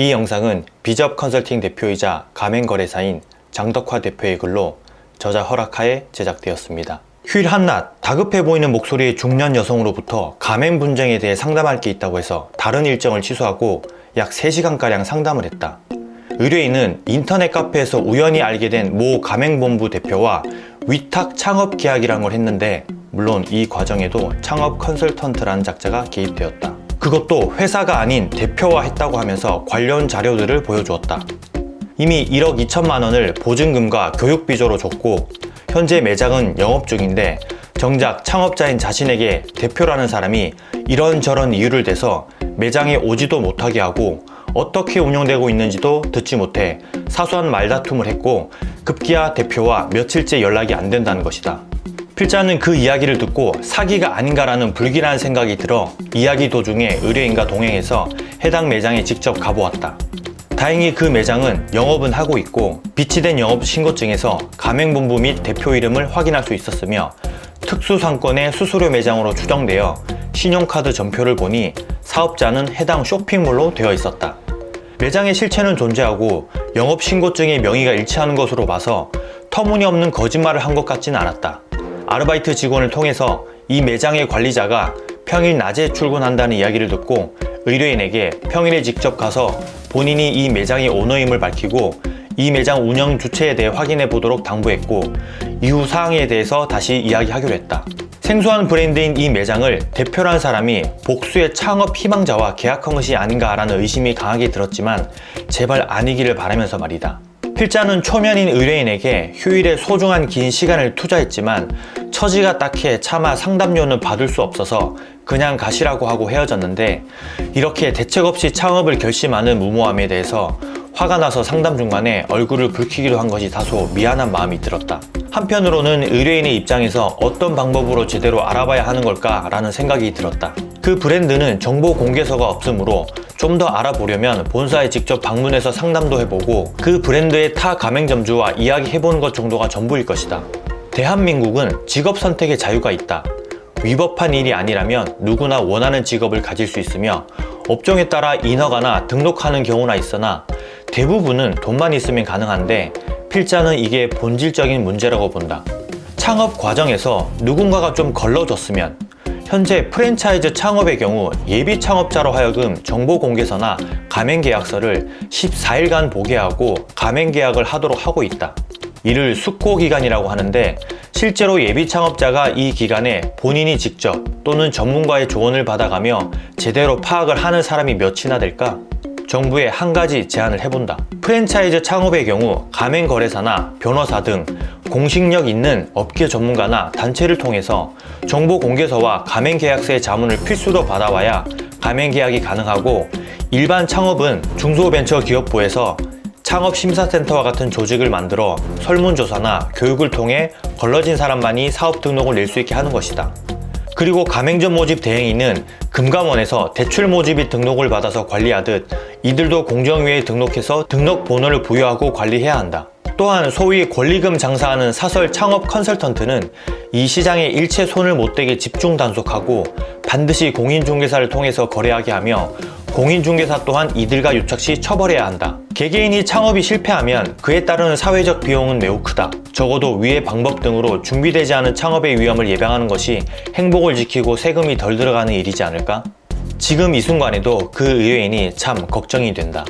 이 영상은 비접 컨설팅 대표이자 가맹거래사인 장덕화 대표의 글로 저자 허락하에 제작되었습니다. 휴일 한낮 다급해 보이는 목소리의 중년 여성으로부터 가맹 분쟁에 대해 상담할 게 있다고 해서 다른 일정을 취소하고 약 3시간가량 상담을 했다. 의뢰인은 인터넷 카페에서 우연히 알게 된 모 가맹본부 대표와 위탁 창업 계약이란 걸 했는데 물론 이 과정에도 창업 컨설턴트라는 작자가 개입되었다. 그것도 회사가 아닌 대표와 했다고 하면서 관련 자료들을 보여주었다. 이미 1억 2천만 원을 보증금과 교육비조로 줬고 현재 매장은 영업 중인데 정작 창업자인 자신에게 대표라는 사람이 이런저런 이유를 대서 매장에 오지도 못하게 하고 어떻게 운영되고 있는지도 듣지 못해 사소한 말다툼을 했고 급기야 대표와 며칠째 연락이 안 된다는 것이다. 필자는 그 이야기를 듣고 사기가 아닌가라는 불길한 생각이 들어 이야기 도중에 의뢰인과 동행해서 해당 매장에 직접 가보았다. 다행히 그 매장은 영업은 하고 있고 비치된 영업 신고증에서 가맹본부 및 대표 이름을 확인할 수 있었으며 특수상권의 수수료 매장으로 추정되어 신용카드 전표를 보니 사업자는 해당 쇼핑몰로 되어 있었다. 매장의 실체는 존재하고 영업 신고증의 명의가 일치하는 것으로 봐서 터무니없는 거짓말을 한 것 같진 않았다. 아르바이트 직원을 통해서 이 매장의 관리자가 평일 낮에 출근한다는 이야기를 듣고 의뢰인에게 평일에 직접 가서 본인이 이 매장의 오너임을 밝히고 이 매장 운영 주체에 대해 확인해 보도록 당부했고 이후 사항에 대해서 다시 이야기하기로 했다. 생소한 브랜드인 이 매장을 대표라는 사람이 복수의 창업 희망자와 계약한 것이 아닌가 라는 의심이 강하게 들었지만 제발 아니기를 바라면서 말이다. 필자는 초면인 의뢰인에게 휴일에 소중한 긴 시간을 투자했지만 처지가 딱해 차마 상담료는 받을 수 없어서 그냥 가시라고 하고 헤어졌는데 이렇게 대책 없이 창업을 결심하는 무모함에 대해서 화가 나서 상담 중간에 얼굴을 붉히기도 한 것이 다소 미안한 마음이 들었다. 한편으로는 의뢰인의 입장에서 어떤 방법으로 제대로 알아봐야 하는 걸까 라는 생각이 들었다. 그 브랜드는 정보 공개서가 없으므로 좀 더 알아보려면 본사에 직접 방문해서 상담도 해보고 그 브랜드의 타 가맹점주와 이야기해보는 것 정도가 전부일 것이다. 대한민국은 직업 선택의 자유가 있다. 위법한 일이 아니라면 누구나 원하는 직업을 가질 수 있으며 업종에 따라 인허가나 등록하는 경우나 있으나 대부분은 돈만 있으면 가능한데 필자는 이게 본질적인 문제라고 본다. 창업 과정에서 누군가가 좀 걸러줬으면 현재 프랜차이즈 창업의 경우 예비 창업자로 하여금 정보 공개서나 가맹 계약서를 14일간 보게 하고 가맹 계약을 하도록 하고 있다. 이를 숙고 기간이라고 하는데 실제로 예비 창업자가 이 기간에 본인이 직접 또는 전문가의 조언을 받아가며 제대로 파악을 하는 사람이 몇이나 될까? 정부에 한 가지 제안을 해본다. 프랜차이즈 창업의 경우 가맹거래사나 변호사 등 공식력 있는 업계 전문가나 단체를 통해서 정보 공개서와 가맹계약서의 자문을 필수로 받아와야 가맹계약이 가능하고 일반 창업은 중소벤처기업부에서 창업심사센터와 같은 조직을 만들어 설문조사나 교육을 통해 걸러진 사람만이 사업 등록을 낼 수 있게 하는 것이다. 그리고 가맹점 모집 대행인은 금감원에서 대출 모집이 등록을 받아서 관리하듯 이들도 공정위에 등록해서 등록 번호를 부여하고 관리해야 한다. 또한 소위 권리금 장사하는 사설 창업 컨설턴트는 이 시장에 일체 손을 못 대게 집중 단속하고 반드시 공인중개사를 통해서 거래하게 하며 공인중개사 또한 이들과 유착 시 처벌해야 한다. 개개인이 창업이 실패하면 그에 따르는 사회적 비용은 매우 크다. 적어도 위의 방법 등으로 준비되지 않은 창업의 위험을 예방하는 것이 행복을 지키고 세금이 덜 들어가는 일이지 않을까? 지금 이 순간에도 그 의뢰인이 참 걱정이 된다.